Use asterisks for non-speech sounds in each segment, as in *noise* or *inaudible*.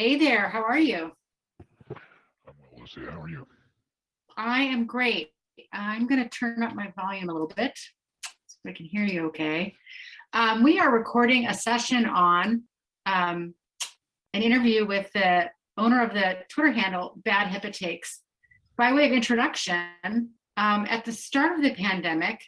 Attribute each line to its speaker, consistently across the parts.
Speaker 1: Hey there, how are you?
Speaker 2: I'm well, Lucy. How are you?
Speaker 1: I am great. I'm going to turn up my volume a little bit so I can hear you okay. Um, we are recording a session on um, an interview with the owner of the Twitter handle Bad HIPAA Takes. By way of introduction, um, at the start of the pandemic,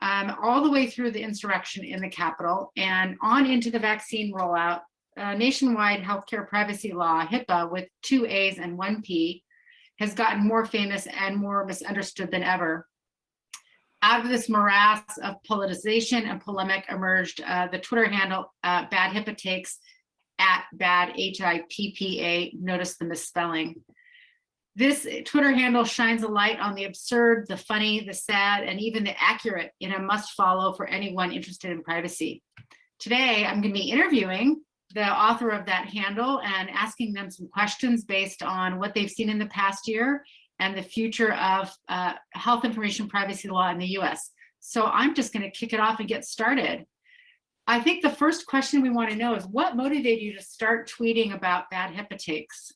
Speaker 1: um, all the way through the insurrection in the Capitol and on into the vaccine rollout, uh, nationwide healthcare privacy law, HIPAA, with two A's and one P, has gotten more famous and more misunderstood than ever. Out of this morass of politicization and polemic emerged uh, the Twitter handle uh, Bad HIPAA Takes at Bad H-I-P-P-A, notice the misspelling. This Twitter handle shines a light on the absurd, the funny, the sad, and even the accurate in a must follow for anyone interested in privacy. Today, I'm gonna be interviewing the author of that handle and asking them some questions based on what they've seen in the past year and the future of uh, health information privacy law in the US. So I'm just gonna kick it off and get started. I think the first question we wanna know is what motivated you to start tweeting about bad HIPAA takes?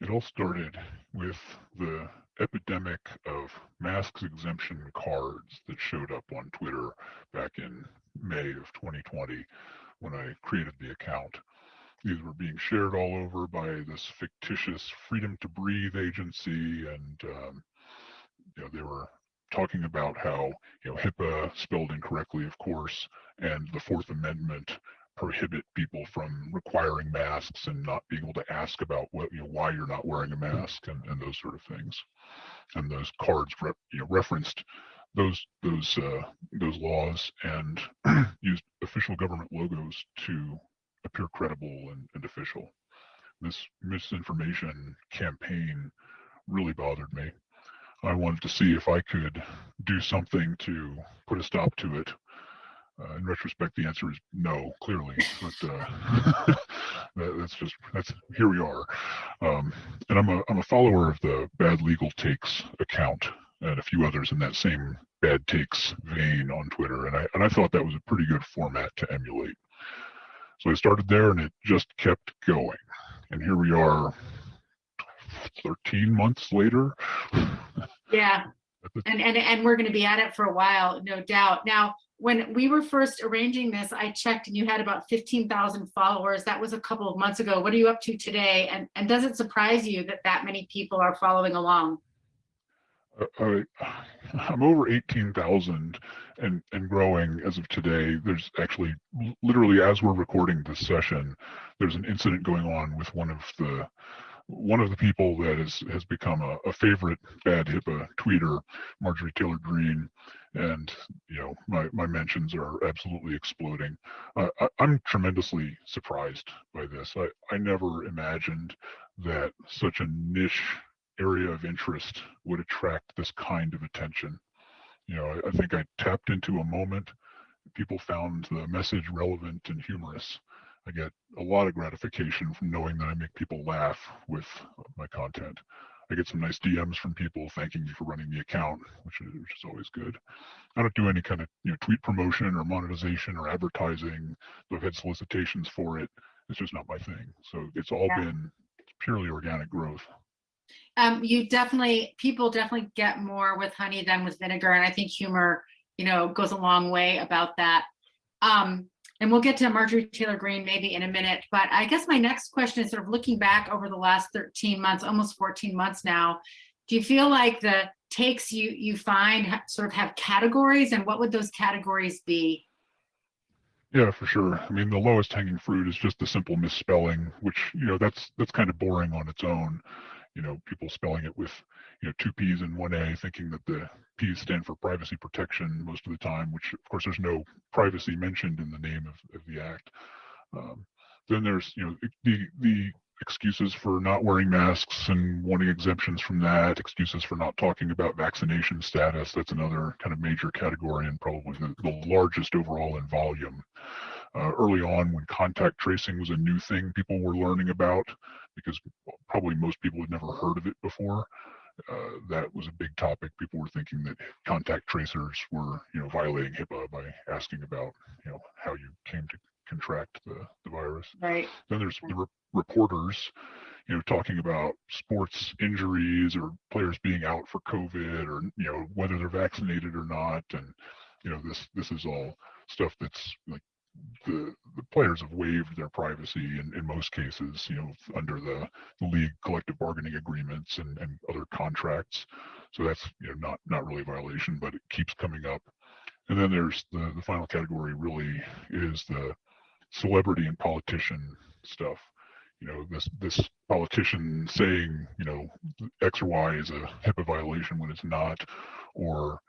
Speaker 2: It all started with the epidemic of masks exemption cards that showed up on Twitter back in May of 2020 when I created the account. These were being shared all over by this fictitious Freedom to Breathe agency, and um, you know they were talking about how you know HIPAA spelled incorrectly, of course, and the Fourth Amendment prohibit people from requiring masks and not being able to ask about what you know why you're not wearing a mask and, and those sort of things. And those cards re you know, referenced those those uh, those laws and *clears throat* used official government logos to appear credible and, and official. This misinformation campaign really bothered me. I wanted to see if I could do something to put a stop to it. Uh, in retrospect, the answer is no, clearly, but uh, *laughs* that, that's just that's here we are. Um, and I'm a I'm a follower of the Bad Legal Takes account, and a few others in that same bad takes vein on Twitter. And I, and I thought that was a pretty good format to emulate. So I started there and it just kept going. And here we are 13 months later.
Speaker 1: Yeah. *laughs* And, and, and we're going to be at it for a while, no doubt. Now, when we were first arranging this, I checked and you had about 15,000 followers. That was a couple of months ago. What are you up to today? And, and does it surprise you that that many people are following along?
Speaker 2: I, I'm over 18,000 and, and growing as of today. There's actually literally as we're recording this session, there's an incident going on with one of the one of the people that is, has become a, a favorite bad HIPAA tweeter, Marjorie Taylor Greene, and you know my, my mentions are absolutely exploding. Uh, I, I'm tremendously surprised by this. I, I never imagined that such a niche area of interest would attract this kind of attention. You know, I, I think I tapped into a moment. People found the message relevant and humorous. I get a lot of gratification from knowing that I make people laugh with my content. I get some nice DMs from people thanking me for running the account, which is, which is always good. I don't do any kind of you know tweet promotion or monetization or advertising. I've had solicitations for it. It's just not my thing. So it's all yeah. been purely organic growth
Speaker 1: um, you definitely, people definitely get more with honey than with vinegar. And I think humor, you know, goes a long way about that. Um, and we'll get to Marjorie Taylor Greene maybe in a minute, but I guess my next question is sort of looking back over the last 13 months, almost 14 months now, do you feel like the takes you you find sort of have categories and what would those categories be?
Speaker 2: Yeah, for sure. I mean, the lowest hanging fruit is just the simple misspelling, which, you know, that's that's kind of boring on its own you know, people spelling it with, you know, two P's and one A, thinking that the P's stand for privacy protection most of the time, which of course there's no privacy mentioned in the name of, of the act. Um, then there's, you know, the, the excuses for not wearing masks and wanting exemptions from that, excuses for not talking about vaccination status. That's another kind of major category and probably the, the largest overall in volume. Uh, early on when contact tracing was a new thing people were learning about, because probably most people had never heard of it before. Uh, that was a big topic. People were thinking that contact tracers were, you know, violating HIPAA by asking about, you know, how you came to contract the, the virus.
Speaker 1: Right.
Speaker 2: Then there's the re- reporters, you know, talking about sports injuries or players being out for COVID or, you know, whether they're vaccinated or not. And, you know, this, this is all stuff that's like the, the players have waived their privacy in, in most cases, you know, under the, the league collective bargaining agreements and, and other contracts. So that's, you know, not, not really a violation, but it keeps coming up. And then there's the, the final category really is the celebrity and politician stuff. You know, this, this politician saying, you know, X or Y is a HIPAA violation when it's not, or,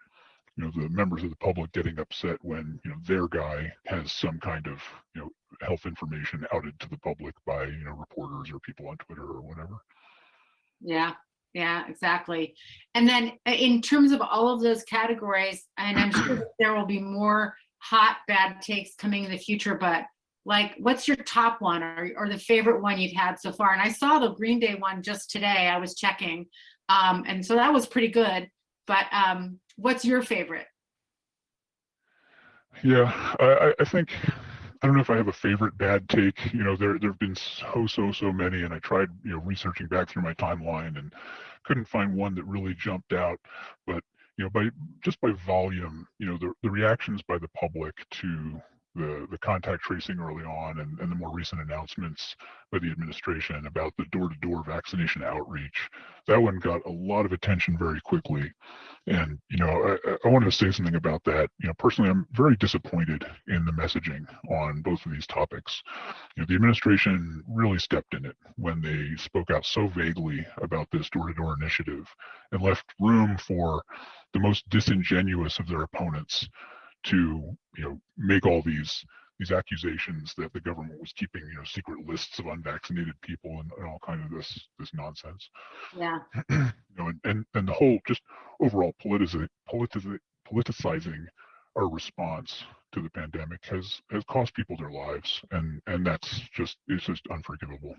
Speaker 2: you know, the members of the public getting upset when, you know, their guy has some kind of, you know, health information outed to the public by, you know, reporters or people on Twitter or whatever.
Speaker 1: Yeah, yeah, exactly. And then uh, in terms of all of those categories, and I'm sure there will be more hot bad takes coming in the future, but like, what's your top one or, or the favorite one you've had so far? And I saw the Green Day one just today. I was checking. Um, and so that was pretty good. But um, what's your favorite?
Speaker 2: Yeah, I, I- think I don't know if I have a favorite bad take. You know, there there have been so so so many, and I tried you know researching back through my timeline and couldn't find one that really jumped out. But you know, by just by volume, you know, the the reactions by the public to the the contact tracing early on and, and the more recent announcements by the administration about the door-to-door vaccination outreach that one got a lot of attention very quickly. And you know I, I wanted to say something about that. You know personally i'm very disappointed in the messaging on both of these topics. You know the administration really stepped in it when they spoke out so vaguely about this door-to-door initiative and left room for the most disingenuous of their opponents to you know make all these these accusations that the government was keeping you know secret lists of unvaccinated people and, and all kind of this this nonsense.
Speaker 1: Yeah, *clears throat*
Speaker 2: you know and, and and the whole just overall politici- politici- politicizing our response to the pandemic has has cost people their lives and and that's just it's just unforgivable.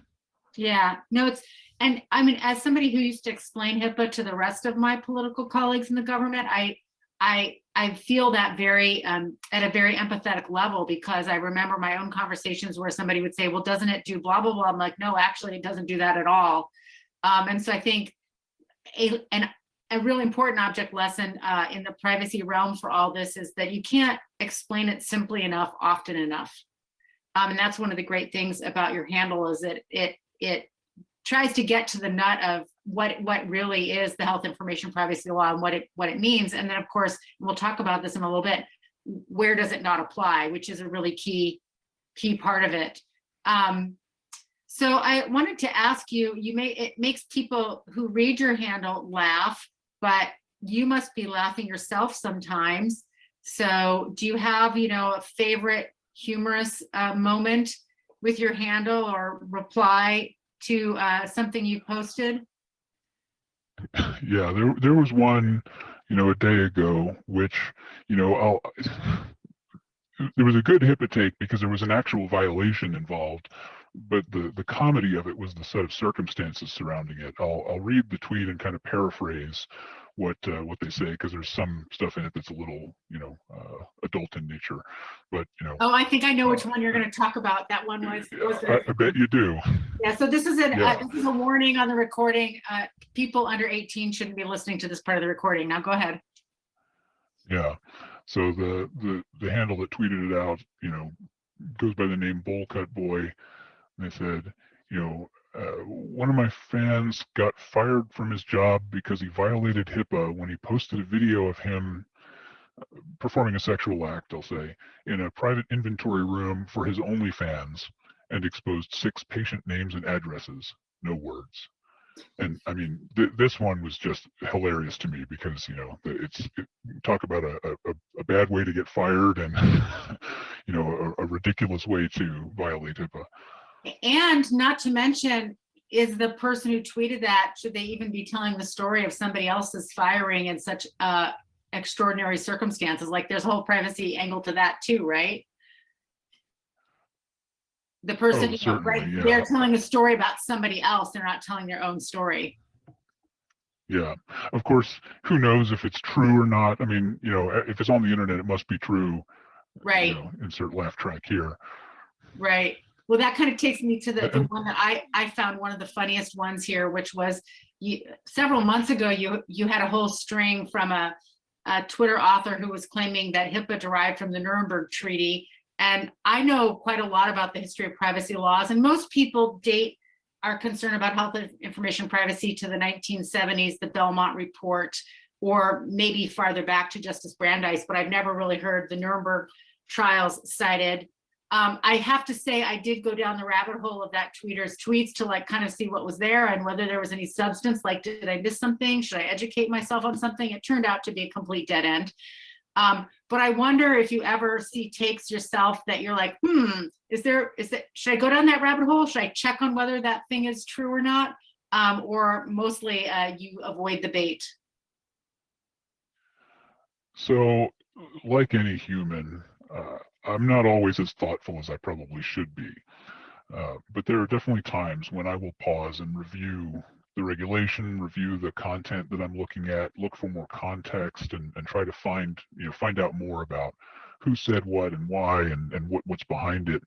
Speaker 1: Yeah. No, it's, and I mean, as somebody who used to explain HIPAA to the rest of my political colleagues in the government, I, I, I feel that very, um, at a very empathetic level because I remember my own conversations where somebody would say, well, doesn't it do blah, blah, blah? I'm like, no, actually it doesn't do that at all. Um, and so I think a, an, a really important object lesson uh, in the privacy realm for all this is that you can't explain it simply enough, often enough. Um, and that's one of the great things about your handle is that it, it tries to get to the nut of what what really is the health information privacy law and what it what it means. And then of course we'll talk about this in a little bit where does it not apply which is a really key key part of it. Um so i wanted to ask you you may it makes people who read your handle laugh but you must be laughing yourself sometimes. So do you have you know a favorite humorous uh, moment with your handle or reply to uh, something you posted? *coughs*
Speaker 2: yeah there there was one you know a day ago which you know I'll there was a good HIPAA take because there was an actual violation involved but the the comedy of it was the set of circumstances surrounding it. I'll I'll read the tweet and kind of paraphrase what uh, what they say because there's some stuff in it that's a little you know uh, adult in nature but you know
Speaker 1: Oh, I think I know which one you're going to talk about. That one was, was
Speaker 2: I, I bet you do
Speaker 1: yeah. So this is an
Speaker 2: Yeah.
Speaker 1: uh, this is a warning on the recording. Uh, people under 18 shouldn't be listening to this part of the recording. Now go ahead.
Speaker 2: Yeah. So the the the handle that tweeted it out, you know, goes by the name bowl cut Boy. And they said, you know, uh, one of my fans got fired from his job because he violated HIPAA when he posted a video of him uh, performing a sexual act, I'll say, in a private inventory room for his OnlyFans and exposed six patient names and addresses, no words. And I mean, th- this one was just hilarious to me because you know it's it, talk about a, a a bad way to get fired and *laughs* you know a, a ridiculous way to violate HIPAA.
Speaker 1: And not to mention, is the person who tweeted that should they even be telling the story of somebody else's firing in such uh, extraordinary circumstances? Like there's a whole privacy angle to that too, right? The person,
Speaker 2: Oh,
Speaker 1: you know, right,
Speaker 2: yeah.
Speaker 1: they're telling a story about somebody else. They're not telling their own story.
Speaker 2: Yeah, of course, who knows if it's true or not? I mean, you know, if it's on the internet, it must be true. you
Speaker 1: Right.
Speaker 2: know, insert laugh track here.
Speaker 1: Right. Well, that kind of takes me to the, the one that I, I found one of the funniest ones here, which was you, several months ago, you, you had a whole string from a, a Twitter author who was claiming that HIPAA derived from the Nuremberg Treaty. And I know quite a lot about the history of privacy laws and most people date our concern about health information privacy to the 1970s, the Belmont Report, or maybe farther back to Justice Brandeis, but I've never really heard the Nuremberg trials cited. Um, I have to say, I did go down the rabbit hole of that tweeter's tweets to like kind of see what was there and whether there was any substance, like, did I miss something? Should I educate myself on something? It turned out to be a complete dead end. Um, but I wonder if you ever see takes yourself that you're like, hmm, is there, is it, should I go down that rabbit hole? Should I check on whether that thing is true or not? Um, or mostly uh, you avoid the bait?
Speaker 2: So, like any human, uh, I'm not always as thoughtful as I probably should be. Uh, but there are definitely times when I will pause and review the regulation, review the content that I'm looking at, look for more context, and, and try to find you know find out more about who said what and why and, and what, what's behind it.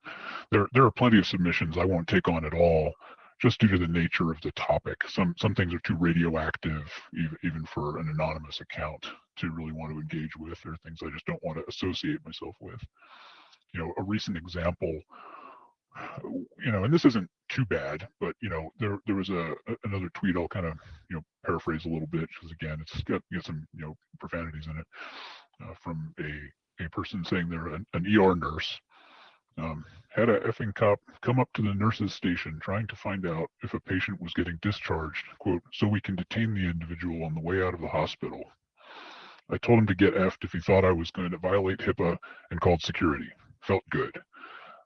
Speaker 2: There there are plenty of submissions I won't take on at all, just due to the nature of the topic. Some some things are too radioactive, even, even for an anonymous account to really want to engage with, or things I just don't want to associate myself with. You know, a recent example you know, and this isn't too bad, but you know, there there was a another tweet I'll kind of you know paraphrase a little bit because again, it's got, you know, some you know profanities in it uh, from a a person saying they're an, an ER nurse um, had a effing cop come up to the nurse's station trying to find out if a patient was getting discharged, quote, so we can detain the individual on the way out of the hospital. I told him to get effed if he thought I was going to violate HIPAA and called security. Felt good.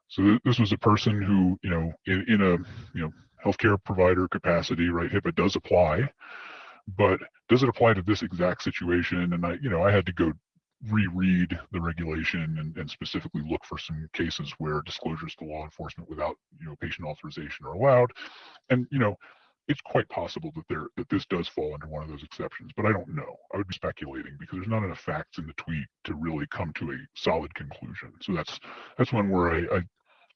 Speaker 2: So th this was a person who, you know, in, in a you know healthcare provider capacity, right? HIPAA does apply, but does it apply to this exact situation? And I, you know, I had to go reread the regulation and, and specifically look for some cases where disclosures to law enforcement without, you know, patient authorization are allowed. And you know, it's quite possible that there that this does fall under one of those exceptions, but I don't know. I would be speculating because there's not enough facts in the tweet to really come to a solid conclusion. So that's that's one where I, I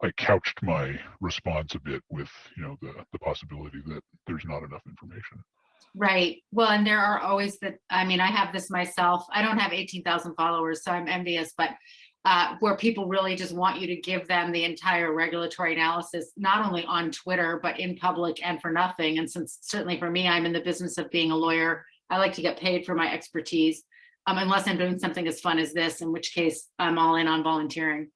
Speaker 2: I couched my response a bit with, you know, the the possibility that there's not enough information.
Speaker 1: Right. Well, and there are always the, I mean, I have this myself. I don't have 18,000 followers, so I'm envious, but uh, where people really just want you to give them the entire regulatory analysis, not only on Twitter, but in public and for nothing. And since certainly for me, I'm in the business of being a lawyer, I like to get paid for my expertise, um, unless I'm doing something as fun as this, in which case I'm all in on volunteering.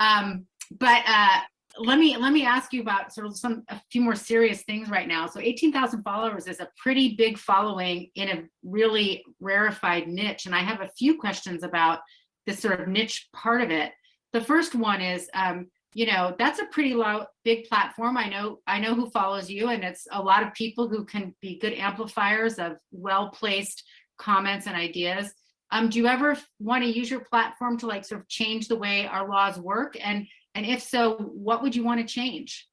Speaker 1: Um, but uh, let me let me ask you about sort of some a few more serious things right now. So 18,000 followers is a pretty big following in a really rarefied niche. And I have a few questions about this sort of niche part of it. The first one is, um, you know, that's a pretty low, big platform. I know, I know who follows you and it's a lot of people who can be good amplifiers of well-placed comments and ideas. Um, do you ever want to use your platform to like sort of change the way our laws work? And and if so, what would you want to change?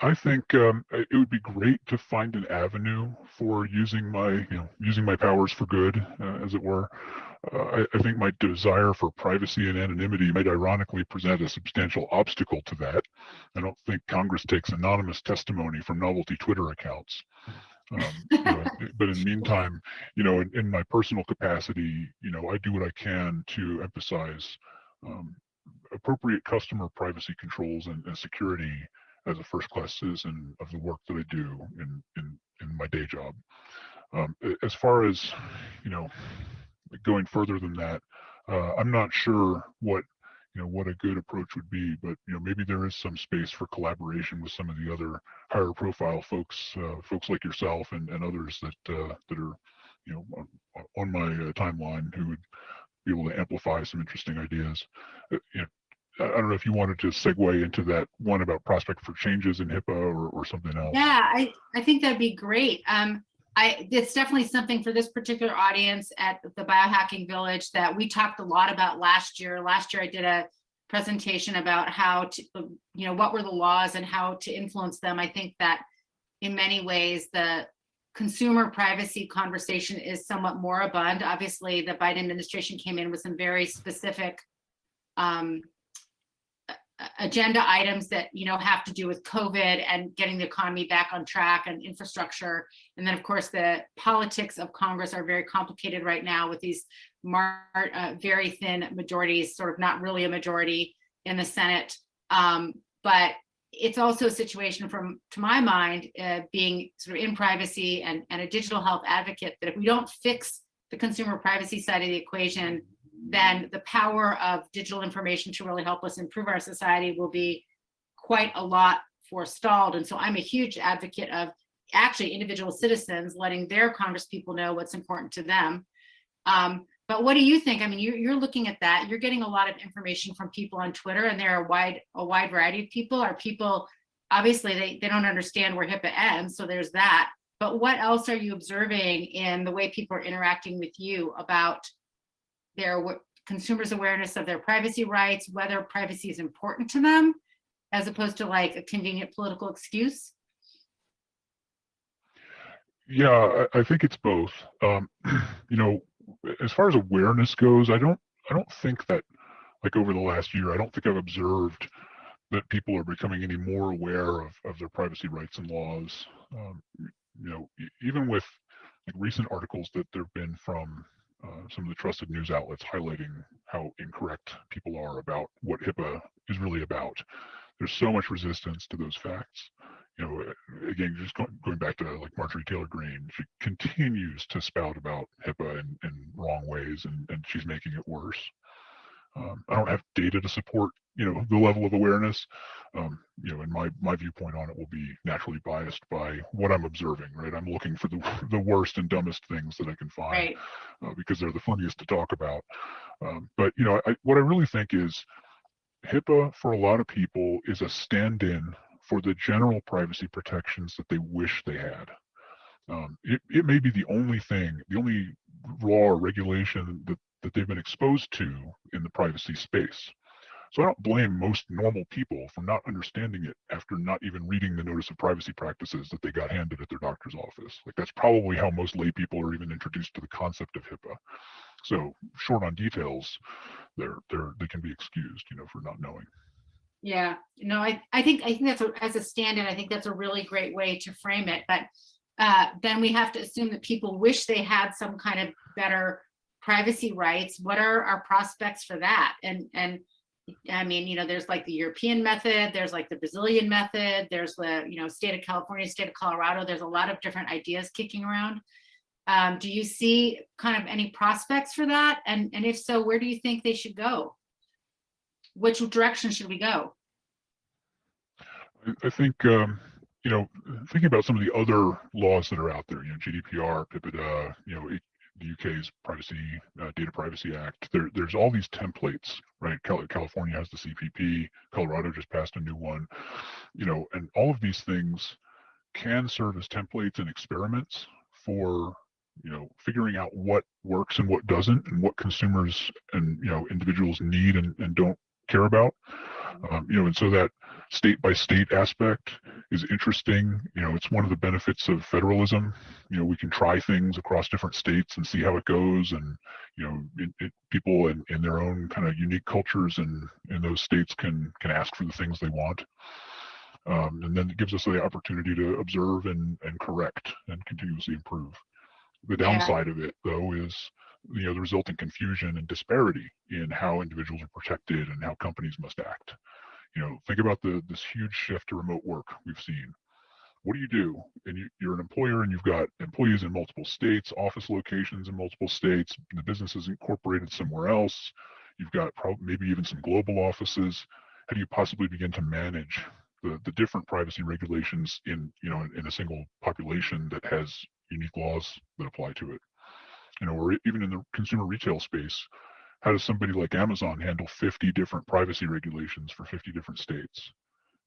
Speaker 2: I, think um, it would be great to find an avenue for using my, you know, using my powers for good, uh, as it were. Uh, I, I, think my desire for privacy and anonymity might ironically present a substantial obstacle to that. I don't think Congress takes anonymous testimony from novelty Twitter accounts. Um, you know, *laughs* but in the meantime, you know, in, in, my personal capacity, you know, I do what I can to emphasize um, appropriate customer privacy controls and, and, security as a first class citizen of the work that I do in, in, in my day job. Um, as far as, you know, going further than that, uh, I'm not sure what you know what a good approach would be but you know maybe there is some space for collaboration with some of the other higher profile folks uh, folks like yourself and, and others that uh, that are you know on, on my uh, timeline who would be able to amplify some interesting ideas uh, you know I don't know if you wanted to segue into that one about prospect for changes in HIPAA or, or something else.
Speaker 1: Yeah, I, I think that'd be great. Um, I, it's definitely something for this particular audience at the Biohacking Village that we talked a lot about last year. Last year I did a presentation about how to, you know, what were the laws and how to influence them. I think that in many ways the consumer privacy conversation is somewhat moribund. Obviously, the Biden administration came in with some very specific um, agenda items that, you know, have to do with COVID and getting the economy back on track and infrastructure. And then, of course, the politics of Congress are very complicated right now with these uh, very thin majorities, sort of not really a majority in the Senate. Um, but it's also a situation from, to my mind, uh, being sort of in privacy and, and a digital health advocate, that if we don't fix the consumer privacy side of the equation, then the power of digital information to really help us improve our society will be quite a lot forestalled. And so I'm a huge advocate of actually individual citizens letting their Congress people know what's important to them. Um, but what do you think? I mean, you're, you're looking at that. You're getting a lot of information from people on Twitter, and there are a wide a wide variety of people. Are people obviously they they don't understand where HIPAA ends, so there's that. But what else are you observing in the way people are interacting with you about their consumers' awareness of their privacy rights, whether privacy is important to them, as opposed to like a convenient political excuse?
Speaker 2: Yeah, I, think it's both. Um, *clears throat* you know, as far as awareness goes, I don't, I don't think that, like over the last year, I don't think I've observed that people are becoming any more aware of, of their privacy rights and laws. Um, you know, even with like recent articles that there've been from uh, some of the trusted news outlets highlighting how incorrect people are about what HIPAA is really about. There's so much resistance to those facts you know, again, just going, going back to like Marjorie Taylor Greene, she continues to spout about HIPAA in, in wrong ways, and, and she's making it worse. Um, I don't have data to support, you know, the level of awareness. Um, you know, and my my viewpoint on it will be naturally biased by what I'm observing. Right, I'm looking for the *laughs* the worst and dumbest things that I can find
Speaker 1: Right.
Speaker 2: uh, because they're the funniest to talk about. Um, but you know, I, what I really think is HIPAA for a lot of people is a stand-in for the general privacy protections that they wish they had. Um, it, it may be the only thing, the only law or regulation that, that they've been exposed to in the privacy space. So I don't blame most normal people for not understanding it after not even reading the notice of privacy practices that they got handed at their doctor's office. Like that's probably how most lay people are even introduced to the concept of HIPAA. So short on details, they're they're they can be excused, you know, for not knowing.
Speaker 1: Yeah, no, I, I think, I think that's, a- as a stand-in, I think that's a really great way to frame it, but uh, then we have to assume that people wish they had some kind of better privacy rights. What are our prospects for that? And, and I mean, you know, there's like the European method, there's like the Brazilian method, there's the, you know, state of California, state of Colorado, there's a lot of different ideas kicking around. Um, do you see kind of any prospects for that? And, and if so, where do you think they should go? Which direction should we go?
Speaker 2: I- think, um, you know, thinking about some of the other laws that are out there, you know, GDPR, PIPEDA, you know, the UK's Privacy uh, Data Privacy Act. There, there's all these templates, right? Cal- California has the CPP. Colorado just passed a new one, you know, and all of these things can serve as templates and experiments for you know figuring out what works and what doesn't and what consumers and you know individuals need and, and don't care about. Um, you know and so that state by state aspect is interesting. You know it's one of the benefits of federalism. You know we can try things across different states and see how it goes and you know it, it, people in, in their own kind of unique cultures and in those states can can ask for the things they want. Um, and then it gives us the opportunity to observe and and correct and continuously improve. The
Speaker 1: Yeah.
Speaker 2: downside of it though is you know the resulting confusion and disparity in how individuals are protected and how companies must act. You know think about the this huge shift to remote work we've seen. What do you do? And you, you're an employer and you've got employees in multiple states office locations in multiple states the business is incorporated somewhere else. You've got maybe even some global offices. How do you possibly begin to manage the, the different privacy regulations in you know in, in a single population that has unique laws that apply to it you know or even in the consumer retail space how does somebody like amazon handle 50 different privacy regulations for 50 different states?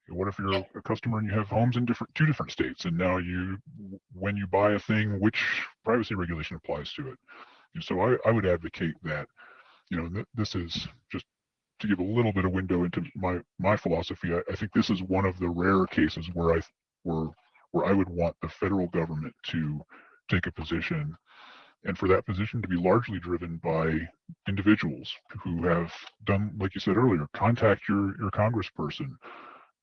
Speaker 2: What if you're a customer and you have homes in different two different states and now you when you buy a thing which privacy regulation applies to it? And so i, I would advocate that you know th- this is just to give a little bit of window into my my philosophy I, I think this is one of the rare cases where i where where i would want the federal government to take a position and for that position to be largely driven by individuals who have done, like you said earlier, contact your, your congressperson,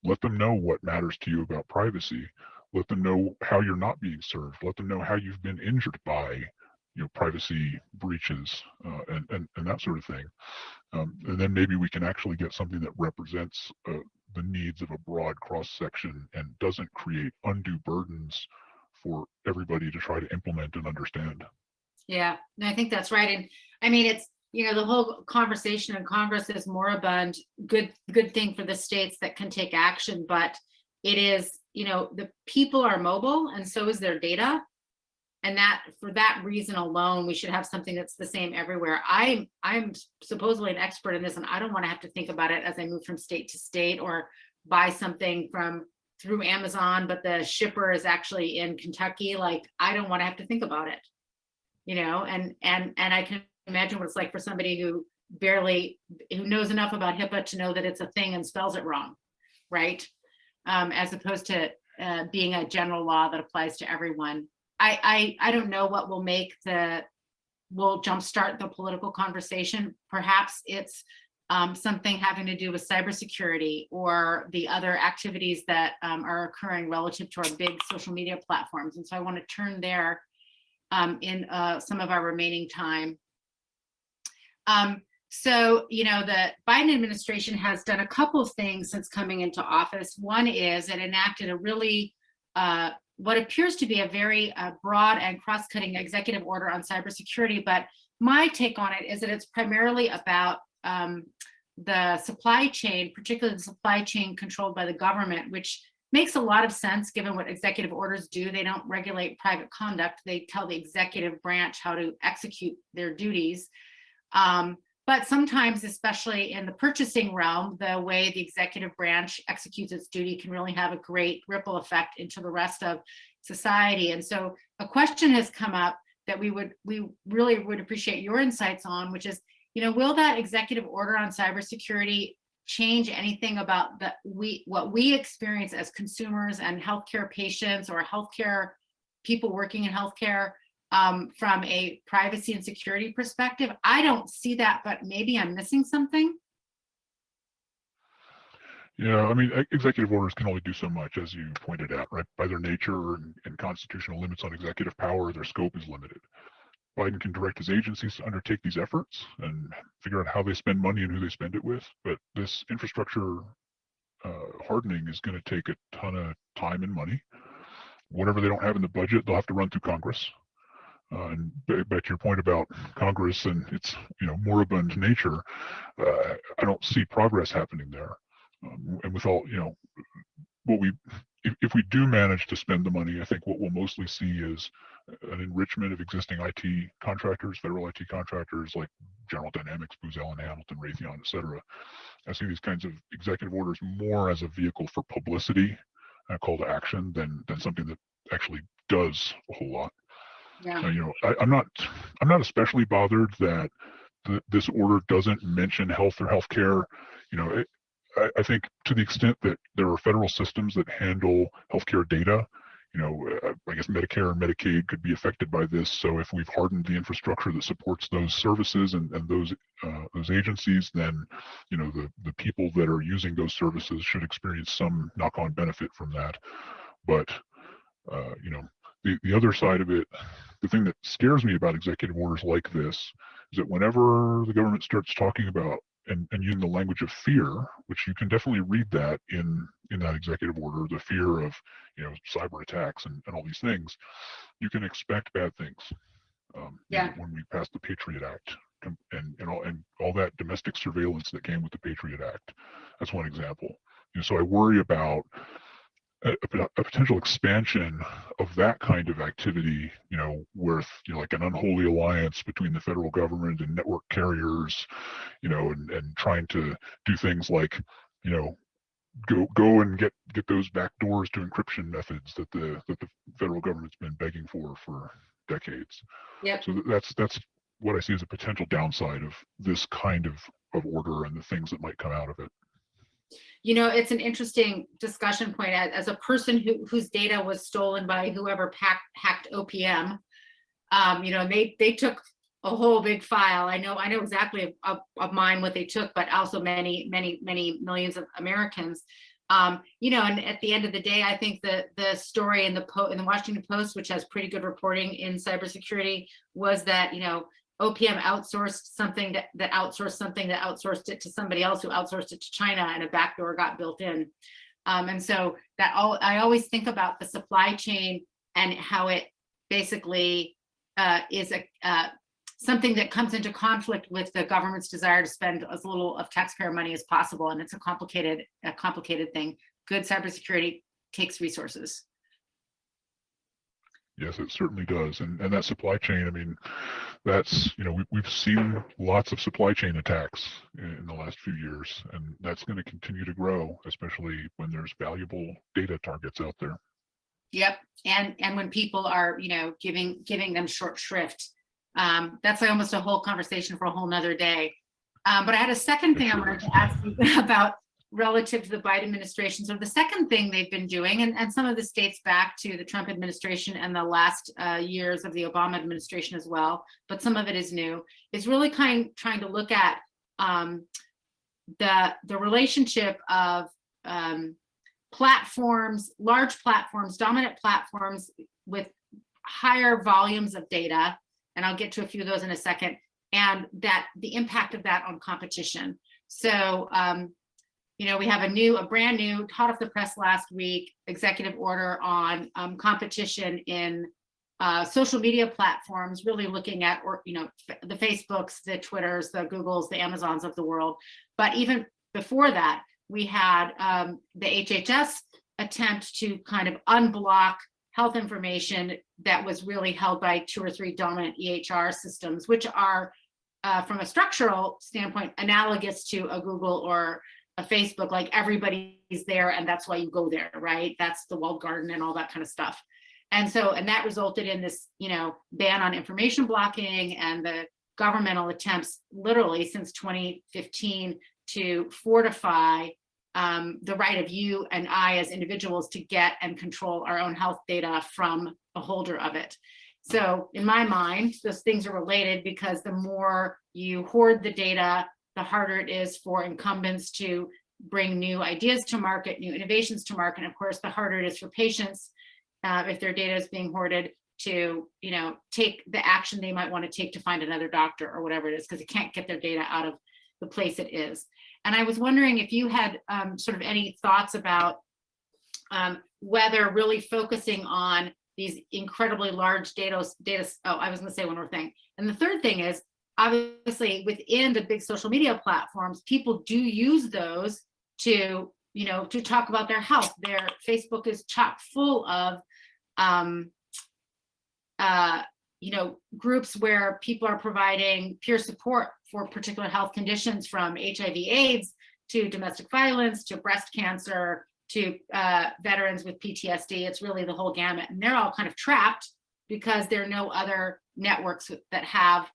Speaker 2: let them know what matters to you about privacy, let them know how you're not being served, let them know how you've been injured by you know, privacy breaches uh, and, and, and that sort of thing. Um, and then maybe we can actually get something that represents uh, the needs of a broad cross section and doesn't create undue burdens for everybody to try to implement and understand.
Speaker 1: Yeah, and I think that's right. And I mean, it's, you know, the whole conversation in Congress is moribund, good, good thing for the states that can take action, but it is, you know, the people are mobile and so is their data. And that for that reason alone, we should have something that's the same everywhere. I'm I'm supposedly an expert in this and I don't want to have to think about it as I move from state to state or buy something from through Amazon, but the shipper is actually in Kentucky. Like I don't want to have to think about it. You know, and and and I can imagine what it's like for somebody who barely who knows enough about HIPAA to know that it's a thing and spells it wrong, right? Um, as opposed to uh, being a general law that applies to everyone. I, I, I don't know what will make the, will jumpstart the political conversation. Perhaps it's um, something having to do with cybersecurity or the other activities that um, are occurring relative to our big social media platforms. And so I want to turn there um, in uh, some of our remaining time. Um, so, you know, the Biden administration has done a couple of things since coming into office. One is it enacted a really uh, what appears to be a very uh, broad and cross-cutting executive order on cybersecurity, but my take on it is that it's primarily about um, the supply chain, particularly the supply chain controlled by the government, which makes a lot of sense given what executive orders do. They don't regulate private conduct. They tell the executive branch how to execute their duties. Um, but sometimes, especially in the purchasing realm, the way the executive branch executes its duty can really have a great ripple effect into the rest of society. And so a question has come up that we would we really would appreciate your insights on, which is, you know, will that executive order on cybersecurity change anything about that we what we experience as consumers and healthcare patients or healthcare people working in healthcare um, from a privacy and security perspective. I don't see that, but maybe I'm missing something.
Speaker 2: Yeah, I mean, executive orders can only do so much, as you pointed out, right? By their nature and, and constitutional limits on executive power, their scope is limited. Biden can direct his agencies to undertake these efforts and figure out how they spend money and who they spend it with. But this infrastructure uh, hardening is going to take a ton of time and money. Whatever they don't have in the budget, they'll have to run through Congress. Uh, and back to your point about Congress and its you know moribund nature, uh, I don't see progress happening there. Um, and with all you know, what we if, if we do manage to spend the money, I think what we'll mostly see is an enrichment of existing IT contractors, federal IT contractors like General Dynamics, Booz Allen Hamilton, Raytheon, et cetera. I see these kinds of executive orders more as a vehicle for publicity, a call to action, than than something that actually does a whole lot.
Speaker 1: Yeah.
Speaker 2: Uh, you know, I, I'm not, I'm not especially bothered that the, this order doesn't mention health or healthcare. You know, it, I, I think to the extent that there are federal systems that handle healthcare data, you know, uh, I guess Medicare and Medicaid could be affected by this. So if we've hardened the infrastructure that supports those services and, and those uh, those agencies, then you know the the people that are using those services should experience some knock-on benefit from that. But uh, you know, the, the other side of it, the thing that scares me about executive orders like this is that whenever the government starts talking about and, and using the language of fear, which you can definitely read that in in that executive order, the fear of you know cyber attacks and, and all these things, you can expect bad things. Um,
Speaker 1: yeah.
Speaker 2: When we passed the Patriot Act and and all and all that domestic surveillance that came with the Patriot Act, that's one example. You know, so I worry about a, a, potential expansion of that kind of activity, you know, with you know, like an unholy alliance between the federal government and network carriers, you know, and, and trying to do things like, you know, go go and get get those back doors to encryption methods that the that the federal government's been begging for for decades.
Speaker 1: Yep.
Speaker 2: So that's that's what I see as a potential downside of this kind of of order and the things that might come out of it
Speaker 1: you know, it's an interesting discussion point as, as a person who, whose data was stolen by whoever hacked OPM. Um, you know, they, they took a whole big file. I know, I know exactly of, of mine what they took, but also many, many, many millions of Americans. Um, you know, and at the end of the day, I think the the story in the in the Washington Post, which has pretty good reporting in cybersecurity, was that you know OPM outsourced something that that outsourced something that outsourced it to somebody else who outsourced it to China, and a backdoor got built in. Um, and so that all I always think about the supply chain and how it basically uh, is a uh, something that comes into conflict with the government's desire to spend as little of taxpayer money as possible. And it's a complicated, a complicated thing. Good cybersecurity takes resources.
Speaker 2: Yes, it certainly does. And and that supply chain, I mean, that's, you know, we, we've seen lots of supply chain attacks in, in the last few years, and that's going to continue to grow, especially when there's valuable data targets out there.
Speaker 1: Yep. And and when people are, you know, giving giving them short shrift. Um, that's like almost a whole conversation for a whole nother day. Um, but I had a second thing I wanted to ask you *laughs* about relative to the Biden administration. So the second thing they've been doing, and, and some of this dates back to the Trump administration and the last uh, years of the Obama administration as well, but some of it is new, is really kind of trying to look at um, the, the relationship of um, platforms, large platforms, dominant platforms with higher volumes of data, and I'll get to a few of those in a second, and that the impact of that on competition. So um, you know, we have a new, a brand new, hot off the press last week, executive order on um, competition in uh, social media platforms, really looking at, or you know, the Facebooks, the Twitters, the Googles, the Amazons of the world. But even before that, we had um, the HHS attempt to kind of unblock health information that was really held by two or three dominant EHR systems, which are, uh, from a structural standpoint, analogous to a Google or Facebook, like everybody's there and that's why you go there, right? That's the walled garden and all that kind of stuff. And so, and that resulted in this, you know, ban on information blocking and the governmental attempts literally since 2015 to fortify um, the right of you and I as individuals to get and control our own health data from a holder of it. So in my mind, those things are related because the more you hoard the data, the harder it is for incumbents to bring new ideas to market, new innovations to market. And of course, the harder it is for patients, uh, if their data is being hoarded, to you know take the action they might want to take to find another doctor or whatever it is, because they can't get their data out of the place it is. And I was wondering if you had um, sort of any thoughts about um, whether really focusing on these incredibly large data, data, oh, I was gonna say one more thing. And the third thing is obviously within the big social media platforms, people do use those to, you know, to talk about their health. Their Facebook is chock full of, um, uh, you know, groups where people are providing peer support for particular health conditions from HIV AIDS to domestic violence to breast cancer to uh, veterans with PTSD. It's really the whole gamut. And they're all kind of trapped because there are no other networks that have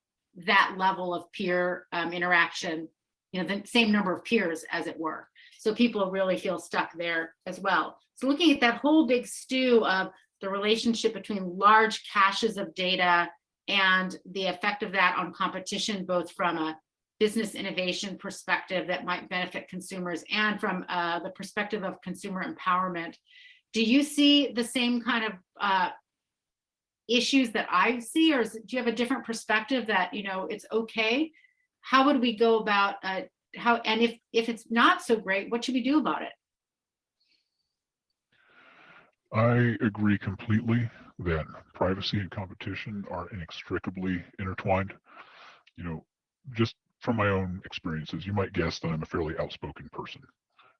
Speaker 1: that level of peer um, interaction, you know, the same number of peers as it were. So people really feel stuck there as well. So looking at that whole big stew of the relationship between large caches of data and the effect of that on competition, both from a business innovation perspective that might benefit consumers and from uh, the perspective of consumer empowerment. Do you see the same kind of uh, issues that I see, or is, do you have a different perspective that, you know, it's okay? How would we go about uh, how, and if, if it's not so great, what should we do about it?
Speaker 2: I agree completely that privacy and competition are inextricably intertwined. You know, just from my own experiences, you might guess that I'm a fairly outspoken person.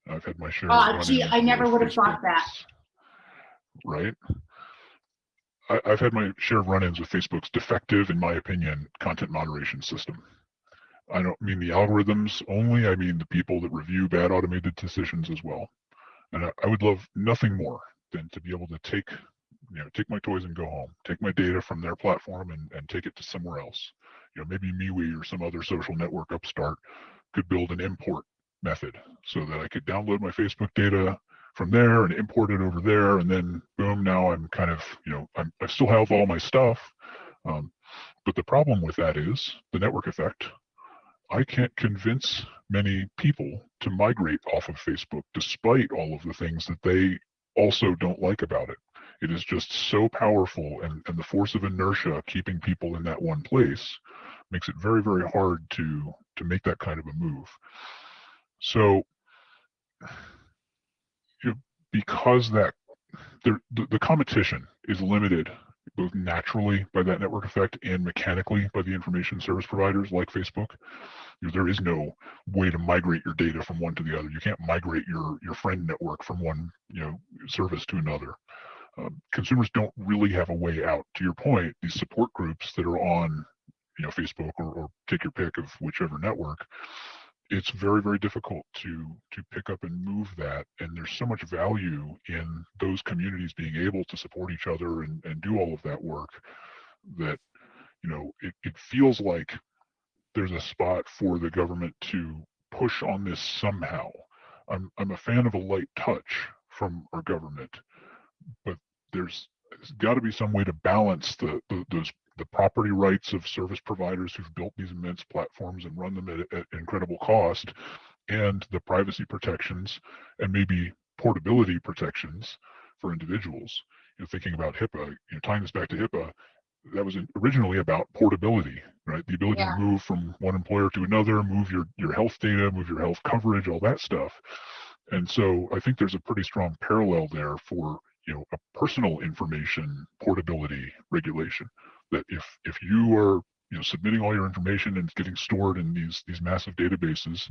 Speaker 2: I've had my share.
Speaker 1: Oh, gee, I never would have thought that.
Speaker 2: Right. I, have had my share of run-ins with Facebook's defective, in my opinion, content moderation system. I don't mean the algorithms only, I mean the people that review bad automated decisions as well. And I, I would love nothing more than to be able to take, you know, take my toys and go home, take my data from their platform and, and take it to somewhere else. You know, maybe MeWe or some other social network upstart could build an import method so that I could download my Facebook data, from there and import it over there and then boom now i'm kind of you know I'm, i still have all my stuff Um, but the problem with that is the network effect. I can't convince many people to migrate off of Facebook despite all of the things that they also don't like about it. It is just so powerful and, and the force of inertia keeping people in that one place makes it very, very hard to to make that kind of a move. So because that the, the competition is limited both naturally by that network effect and mechanically by the information service providers like Facebook. There is no way to migrate your data from one to the other. You can't migrate your your friend network from one you know service to another. Um, consumers don't really have a way out. To your point, these support groups that are on you know Facebook or, or take your pick of whichever network, it's very very difficult to to pick up and move that and there's so much value in those communities being able to support each other and, and do all of that work that you know it, it feels like there's a spot for the government to push on this somehow. I'm i'm a fan of a light touch from our government but there's, got to be some way to balance the, the those the property rights of service providers who've built these immense platforms and run them at, at incredible cost and the privacy protections and maybe portability protections for individuals. You know, thinking about HIPAA, you know, tying this back to HIPAA, that was originally about portability, right? The ability
Speaker 1: Yeah.
Speaker 2: to move from one employer to another, move your your health data, move your health coverage, all that stuff. And so I think there's a pretty strong parallel there for you know a personal information portability regulation that if if you are you know submitting all your information and it's getting stored in these these massive databases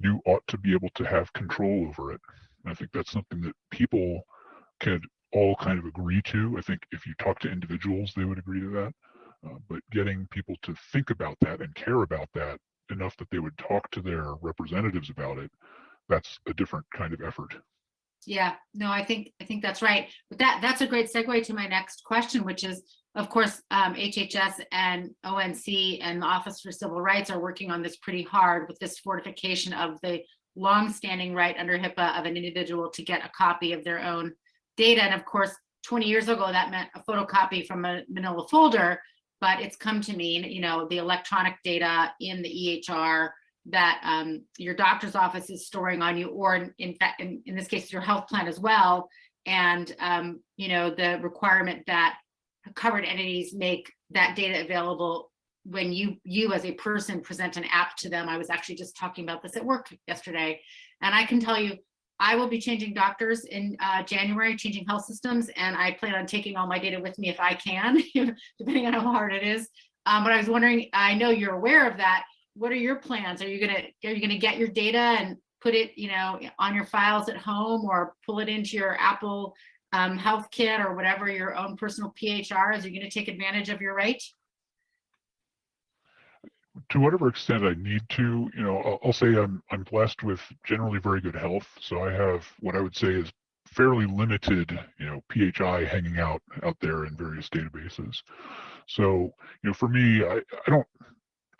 Speaker 2: you ought to be able to have control over it. And i think that's something that people could all kind of agree to. I think if you talk to individuals they would agree to that. Uh, but getting people to think about that and care about that enough that they would talk to their representatives about it that's a different kind of effort.
Speaker 1: Yeah, no, I think, I think that's right. But that, that's a great segue to my next question, which is, of course, um, HHS and ONC and the Office for Civil Rights are working on this pretty hard with this fortification of the longstanding right under HIPAA of an individual to get a copy of their own data. And of course, 20 years ago, that meant a photocopy from a manila folder, but it's come to mean, you know, the electronic data in the EHR that um, your doctor's office is storing on you, or in, in fact, in, in this case, your health plan as well. And, um, you know, the requirement that covered entities make that data available when you, you as a person present an app to them. I was actually just talking about this at work yesterday. And I can tell you, I will be changing doctors in uh, January, changing health systems, and I plan on taking all my data with me if I can, *laughs* depending on how hard it is. Um, but I was wondering, I know you're aware of that what are your plans? Are you gonna are you gonna get your data and put it, you know, on your files at home or pull it into your Apple um, Health Kit or whatever your own personal PHR is? Are you gonna take advantage of your right?
Speaker 2: to whatever extent I need to, you know, I'll, I'll say I'm I'm blessed with generally very good health, so I have what I would say is fairly limited, you know, PHI hanging out out there in various databases. So, you know, for me, I, I don't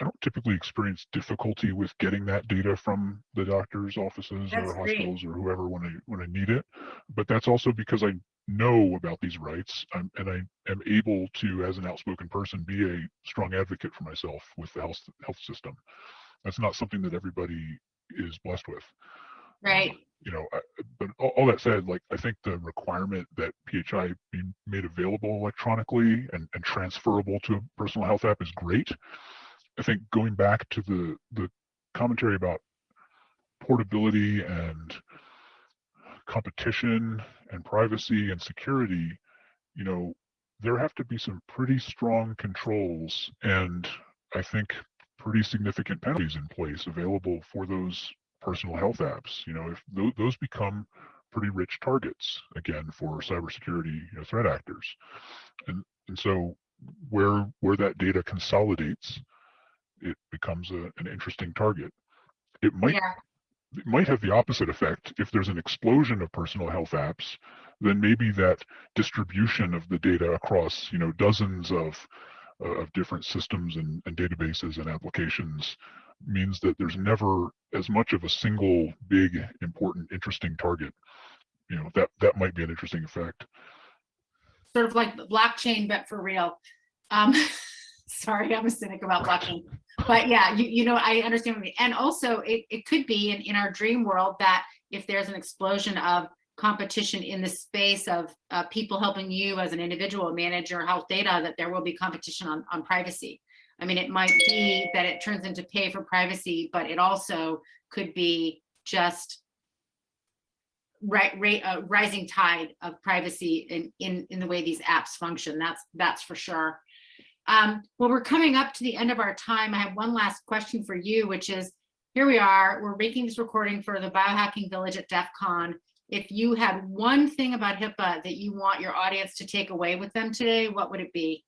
Speaker 2: I don't typically experience difficulty with getting that data from the doctor's offices
Speaker 1: That's
Speaker 2: or
Speaker 1: great.
Speaker 2: hospitals or whoever when I when I need it. But that's also because I know about these rights I'm, and I am able to, as an outspoken person, be a strong advocate for myself with the health health system. That's not something that everybody is blessed with.
Speaker 1: Um, right.
Speaker 2: You know, I, but all, all that said, like I think the requirement that PHI be made available electronically and, and transferable to a personal health app is great. I think going back to the the commentary about portability and competition and privacy and security, you know, there have to be some pretty strong controls and I think pretty significant penalties in place available for those personal health apps. You know, if tho- those become pretty rich targets again for cybersecurity you know, threat actors, and and so where where that data consolidates it becomes a, an interesting target. It might
Speaker 1: Yeah.
Speaker 2: it might have the opposite effect. If there's an explosion of personal health apps, then maybe that distribution of the data across you know dozens of uh, of different systems and, and databases and applications means that there's never as much of a single big important interesting target. You know that that might be an interesting effect.
Speaker 1: Sort of like the blockchain, but for real. Um, *laughs* *laughs* sorry, I'm a cynic about blockchain. But yeah, you, you know, I understand what you mean. And also it, it could be in, in our dream world that if there's an explosion of competition in the space of uh, people helping you as an individual manage your health data, that there will be competition on, on privacy. I mean, it might be that it turns into pay for privacy, but it also could be just right, rate, uh, rising tide of privacy in, in, in the way these apps function. That's, that's for sure. Um, well, we're coming up to the end of our time. I have one last question for you, which is, here we are, we're making this recording for the Biohacking Village at DEF CON. If you had one thing about HIPAA that you want your audience to take away with them today, what would it be?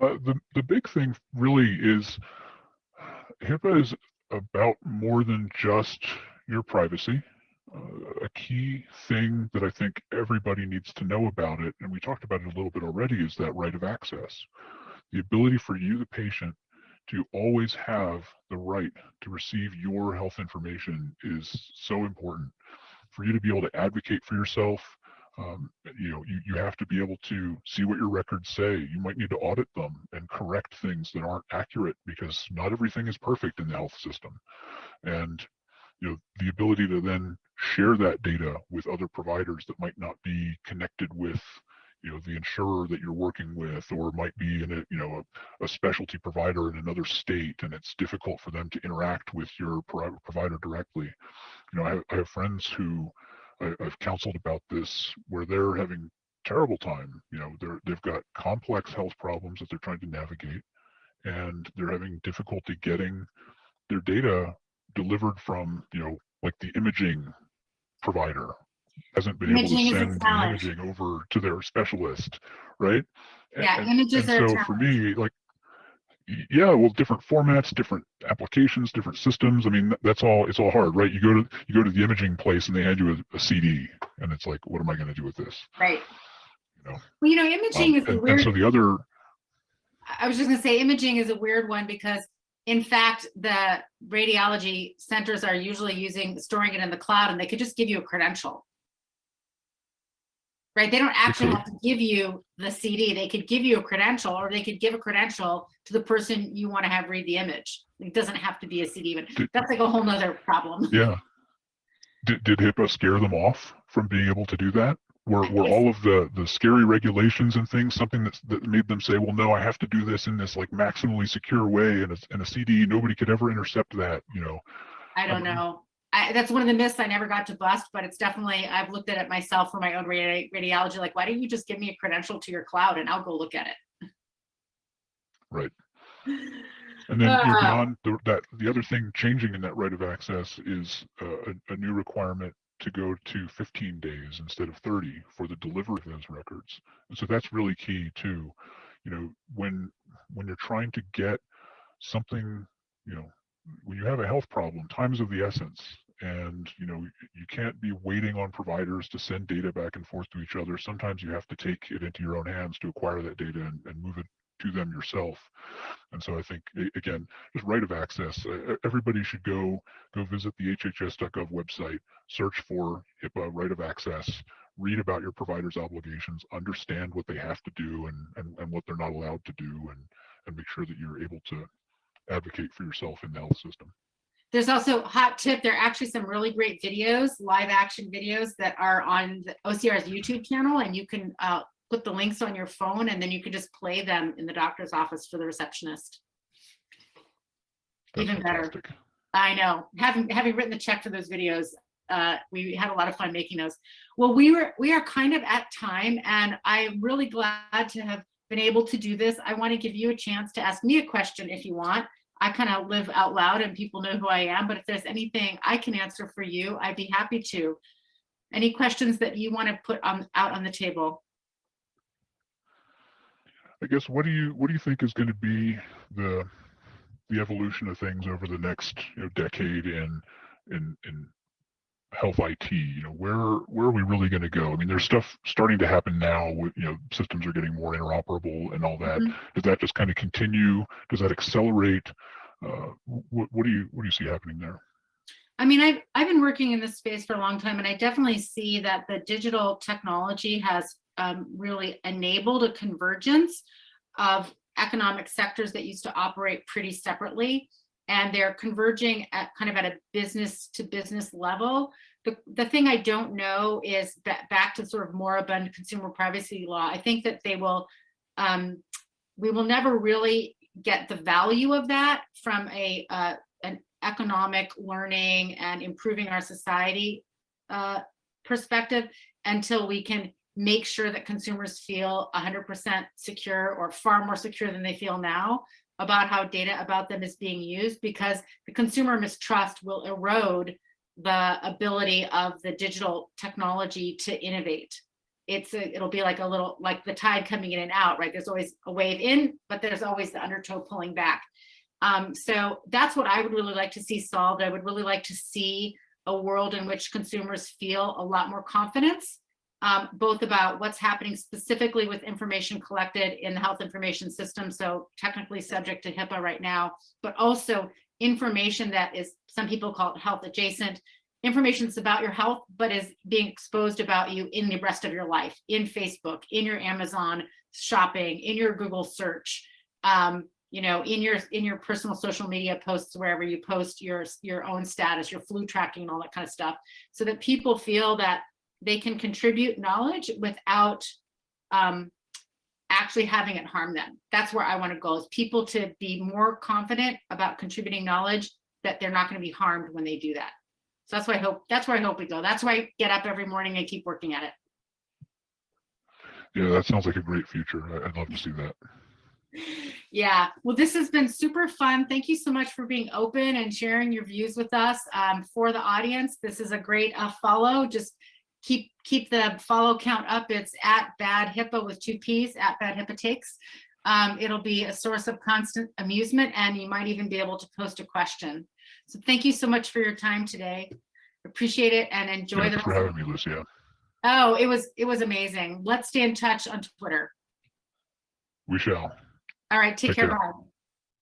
Speaker 2: Uh, the, the big thing really is HIPAA is about more than just your privacy. Uh, a key thing that I think everybody needs to know about it, and we talked about it a little bit already, is that right of access. The ability for you, the patient, to always have the right to receive your health information is so important. For you to be able to advocate for yourself, um, you know, you, you have to be able to see what your records say. You might need to audit them and correct things that aren't accurate because not everything is perfect in the health system. And you know, the ability to then share that data with other providers that might not be connected with you know the insurer that you're working with or might be in a you know a, a specialty provider in another state and it's difficult for them to interact with your pro provider directly. You know I, I have friends who I, I've counseled about this where they're having terrible time you know they're they've got complex health problems that they're trying to navigate and they're having difficulty getting their data delivered from you know like the imaging provider hasn't been
Speaker 1: Imaging
Speaker 2: able to send the imaging over to their specialist, right?
Speaker 1: Yeah,
Speaker 2: and,
Speaker 1: images
Speaker 2: and
Speaker 1: are
Speaker 2: so for me, like, yeah, well, different formats, different applications, different systems. I mean, that's all. It's all hard, right? You go to you go to the imaging place and they hand you a, a CD, and it's like, what am I going to do with this?
Speaker 1: Right.
Speaker 2: You know,
Speaker 1: Well, you know,
Speaker 2: Um,
Speaker 1: imaging is a
Speaker 2: and, and so the other,
Speaker 1: I was just gonna say imaging is a weird one because in fact, the radiology centers are usually using, storing it in the cloud and they could just give you a credential. Right? They don't actually have to give you the CD. They could give you a credential or they could give a credential to the person you want to have read the image. It doesn't have to be a CD.
Speaker 2: Did-
Speaker 1: That's like a whole nother problem.
Speaker 2: yeah. Did, did HIPAA scare them off from being able to do that? Were, were all of the, the scary regulations and things something that's, that made them say, well, no, I have to do this in this like maximally secure way and a, in a CD, nobody could ever intercept that, you know?
Speaker 1: I don't
Speaker 2: Um,
Speaker 1: know. I, that's one of the myths I never got to bust, but it's definitely, I've looked at it myself for my own radi- radiology, like, why don't you just give me a credential to your cloud and I'll go look at it.
Speaker 2: Right. *sighs* And then
Speaker 1: Ah.
Speaker 2: beyond the, that, the other thing changing in that right of access is uh, a, a new requirement to go to 15 days instead of 30 for the delivery of those records. And so that's really key too. You know, when when you're trying to get something, you know, when you have a health problem, time is of the essence. And you know, you can't be waiting on providers to send data back and forth to each other. Sometimes you have to take it into your own hands to acquire that data and, and move it to them yourself. And so I think again, just right of access. Everybody should go go visit the HHS.gov website, search for HIPAA right of access, read about your provider's obligations, understand what they have to do and and, and what they're not allowed to do, and and make sure that you're able to advocate for yourself in the health system.
Speaker 1: There's also hot tip. There are actually some really great videos, live action videos that are on the OCR's YouTube channel and you can uh, put the links on your phone and then you can just play them in the doctor's office for the receptionist.
Speaker 2: That's
Speaker 1: Even better.
Speaker 2: fantastic.
Speaker 1: I know, having, having written the check for those videos, uh, we had a lot of fun making those. Well, we were, we are kind of at time and I'm really glad to have been able to do this. I want to give you a chance to ask me a question if you want. I kind of live out loud and people know who I am, but if there's anything I can answer for you, I'd be happy to. Any questions that you want to put on, out on the table?
Speaker 2: I guess what do you what do you think is going to be the the evolution of things over the next you know decade in in in health IT? You know, where where are we really going to go? I mean, there's stuff starting to happen now. With you know, systems are getting more interoperable and all that.
Speaker 1: Mhm.
Speaker 2: Does that just kind of continue? Does that accelerate? Uh, what, what do you what do you see happening there?
Speaker 1: I mean, I've, I've been working in this space for a long time and I definitely see that the digital technology has um, really enabled a convergence of economic sectors that used to operate pretty separately. And they're converging at kind of at a business to business level. The, the thing I don't know is ba- back to sort of moribund consumer privacy law. I think that they will, um, we will never really get the value of that from a, uh, an economic learning and improving our society uh, perspective until we can make sure that consumers feel 100% secure or far more secure than they feel now about how data about them is being used because the consumer mistrust will erode the ability of the digital technology to innovate. It's a, it'll be like a little like the tide coming in and out, right? There's always a wave in, but there's always the undertow pulling back. Um, so that's what I would really like to see solved. I would really like to see a world in which consumers feel a lot more confidence, um, both about what's happening specifically with information collected in the health information system, so technically subject to HIPAA right now, but also information that is, some people call it health adjacent, information that's about your health, but is being exposed about you in the rest of your life, in Facebook, in your Amazon shopping, in your Google search, um, you know, in your in your personal social media posts, wherever you post your your own status, your flu tracking, and all that kind of stuff, so that people feel that they can contribute knowledge without um, actually having it harm them. That's where I want to go: is people to be more confident about contributing knowledge that they're not going to be harmed when they do that. So that's why I hope. That's where I hope we go. That's why I get up every morning and keep working at it.
Speaker 2: Yeah, that sounds like a great future. I'd love to see that.
Speaker 1: Yeah, well, this has been super fun. Thank you so much for being open and sharing your views with us. Um, for the audience, this is a great uh, follow. Just keep keep the follow count up. It's at Bad HIPAA with two P's, at Bad HIPAA Takes. Um, it'll be a source of constant amusement, and you might even be able to post a question. So thank you so much for your time today. Appreciate it and enjoy
Speaker 2: Thanks
Speaker 1: the.
Speaker 2: for having me, Lucia.
Speaker 1: Oh, it was it was amazing. Let's stay in touch on Twitter.
Speaker 2: We shall.
Speaker 1: All right, take
Speaker 2: Take
Speaker 1: care.
Speaker 2: care.
Speaker 1: Bye.